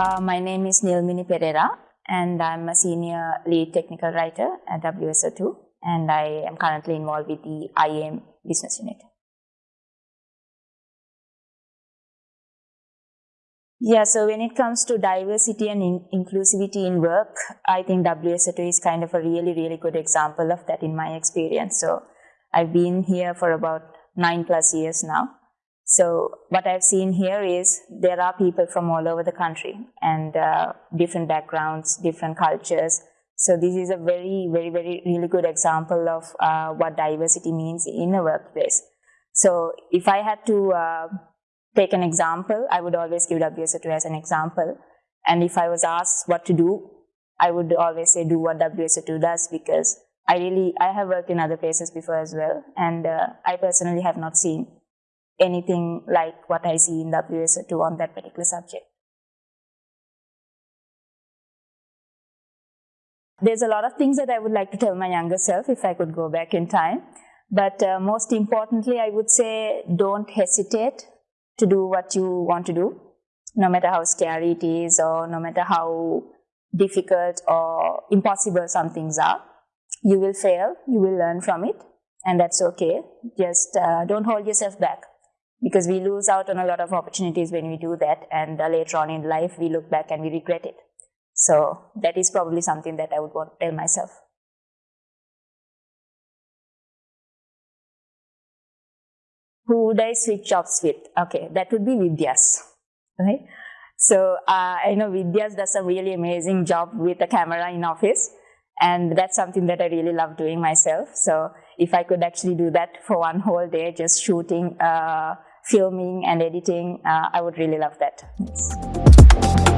Uh, my name is Nilmini Pereira and I'm a senior lead technical writer at WSO2 and I am currently involved with the IAM business unit. Yeah, so when it comes to diversity and in inclusivity in work, I think WSO2 is kind of a really, really good example of that in my experience. So I've been here for about nine plus years now. So what I've seen here is there are people from all over the country and uh, different backgrounds, different cultures. So this is a very, very, very, really good example of uh, what diversity means in a workplace. So if I had to uh, take an example, I would always give WSO2 as an example. And if I was asked what to do, I would always say do what WSO2 does because I really, I have worked in other places before as well. And uh, I personally have not seen anything like what I see in WSO2 on that particular subject. There's a lot of things that I would like to tell my younger self if I could go back in time. But uh, most importantly, I would say don't hesitate to do what you want to do, no matter how scary it is or no matter how difficult or impossible some things are. You will fail, you will learn from it, and that's okay. Just uh, don't hold yourself back because we lose out on a lot of opportunities when we do that and uh, later on in life we look back and we regret it. So that is probably something that I would want to tell myself. Who would I switch jobs with? Okay, that would be Vidyas, right? So uh, I know Vidyas does a really amazing job with a camera in office and that's something that I really love doing myself. So if I could actually do that for one whole day, just shooting uh, filming and editing, uh, I would really love that.